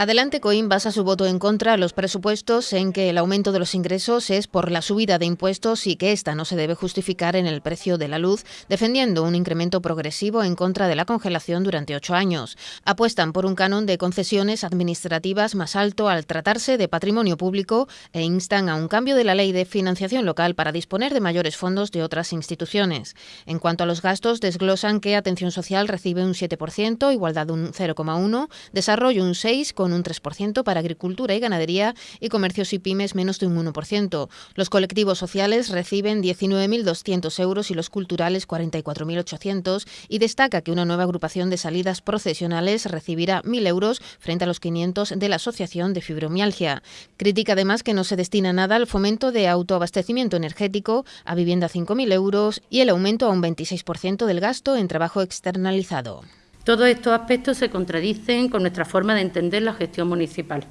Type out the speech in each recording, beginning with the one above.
Adelante Coim basa su voto en contra a los presupuestos en que el aumento de los ingresos es por la subida de impuestos y que esta no se debe justificar en el precio de la luz, defendiendo un incremento progresivo en contra de la congelación durante ocho años. Apuestan por un canon de concesiones administrativas más alto al tratarse de patrimonio público e instan a un cambio de la ley de financiación local para disponer de mayores fondos de otras instituciones. En cuanto a los gastos, desglosan que atención social recibe un 7%, igualdad un 0,1%, desarrollo un 6%, con un 3% para agricultura y ganadería y comercios y pymes menos de un 1%. Los colectivos sociales reciben 19.200 euros y los culturales 44.800 y destaca que una nueva agrupación de salidas procesionales recibirá 1.000 euros frente a los 500 de la Asociación de Fibromialgia. Critica además que no se destina nada al fomento de autoabastecimiento energético, a vivienda 5.000 euros y el aumento a un 26% del gasto en trabajo externalizado. Todos estos aspectos se contradicen con nuestra forma de entender la gestión municipal.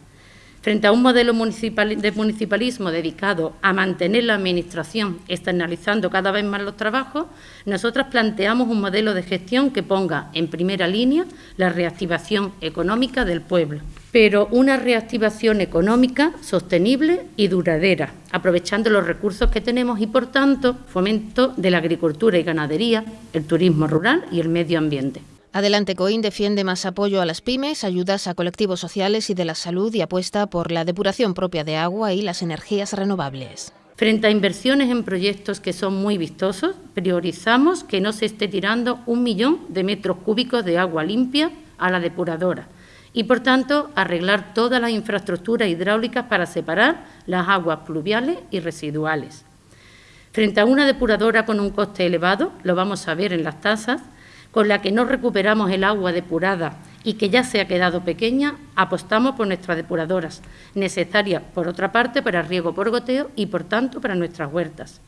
Frente a un modelo de municipalismo dedicado a mantener la Administración externalizando cada vez más los trabajos, nosotras planteamos un modelo de gestión que ponga en primera línea la reactivación económica del pueblo, pero una reactivación económica sostenible y duradera, aprovechando los recursos que tenemos y, por tanto, fomento de la agricultura y ganadería, el turismo rural y el medio ambiente. Adelante Coín defiende más apoyo a las pymes, ayudas a colectivos sociales y de la salud y apuesta por la depuración propia de agua y las energías renovables. Frente a inversiones en proyectos que son muy vistosos, priorizamos que no se esté tirando un millón de metros cúbicos de agua limpia a la depuradora y, por tanto, arreglar todas las infraestructuras hidráulicas para separar las aguas pluviales y residuales. Frente a una depuradora con un coste elevado, lo vamos a ver en las tasas, con la que no recuperamos el agua depurada y que ya se ha quedado pequeña, apostamos por nuestras depuradoras, necesarias, por otra parte, para riego por goteo y, por tanto, para nuestras huertas.